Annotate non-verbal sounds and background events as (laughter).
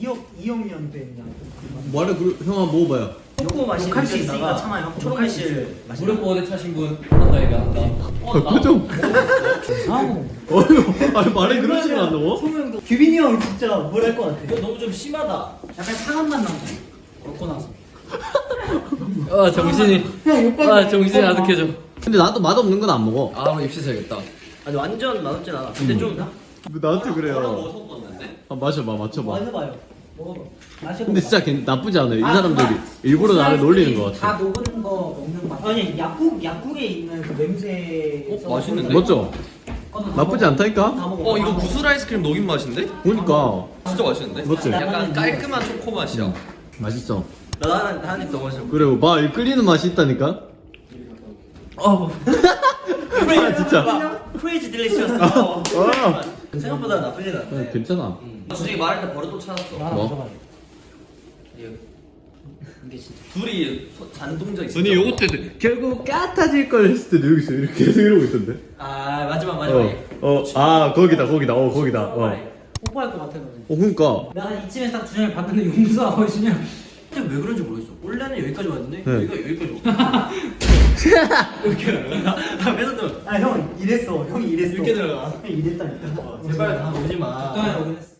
2억 2억년 된 양. 말해 그 형아 먹어봐요. 초코 녹할 수 있으니까 참아요. 초록실 무릎 보호대 차신 분 한다 얘기 한다. 어, 표정. 이상하고. 어휴, 아니 말에 그러지는 않너 소명도 규빈이 형 진짜 뭘할것 같아. 이거 너무 좀 심하다. 약간 상한 맛 나고. 먹고 나서. 아 정신이. 아 정신이 아득해져. 근데 나도 맛 없는 건 안 먹어. 아 입시 세야겠다. 아니 완전 맛없진 않아. 근데 좀 나한테 그래요. 아, 마셔봐, 맞춰봐. 맞아봐요. 먹어봐. 마셔봐. 근데 진짜 괜- 나쁘지 않아요. 이 사람들이 일부러 나를 놀리는 것 다 같아. 녹은 거 먹는 맛. 아니 약국 약국에 있는 그 냄새. 어, 맛있는데? 맞죠? 나쁘지 않다니까? 어 이거 구슬 아이스크림 녹인 맛인데? 보니까 진짜 맛있는데? 맞지? 약간 깔끔한 초코 맛이야. 맛있어. 나한한입더 마셔. 그리고 이 끌리는 맛이 있다니까? 어. (laughs) 아, 진짜. 크레이지 딜리시어스. 어, 생각보다 나쁘진 않아. 어, 괜찮아. 솔 직히 말할 때 버릇 또 찾았어. 뭐? 이게 진짜. 둘이 소- 잔동작이 아니, 요거 때 결국 까타질 걸 했을 때도 여기서 이렇게 계속 이러고 있던데? 아 마지막 어, 마지막에. 어, 아, 거기다, 거기다, 어, 거기다. 어, 뽀뽀할 것 같아 너는. 어 그니까. 내가 이쯤에서 딱 준영이 봤는데 용서하고 있으면 근데 왜 그런지 모르겠어. 원래는 여기까지 왔는데 네. 여기가 여기까지 와. (laughs) 이렇게 나가. 아 그래서 아형 이랬어 형이 이랬어 이렇게 들어가. 형 이랬다니까 제발 다 오지 마. 적당히 오긴 했어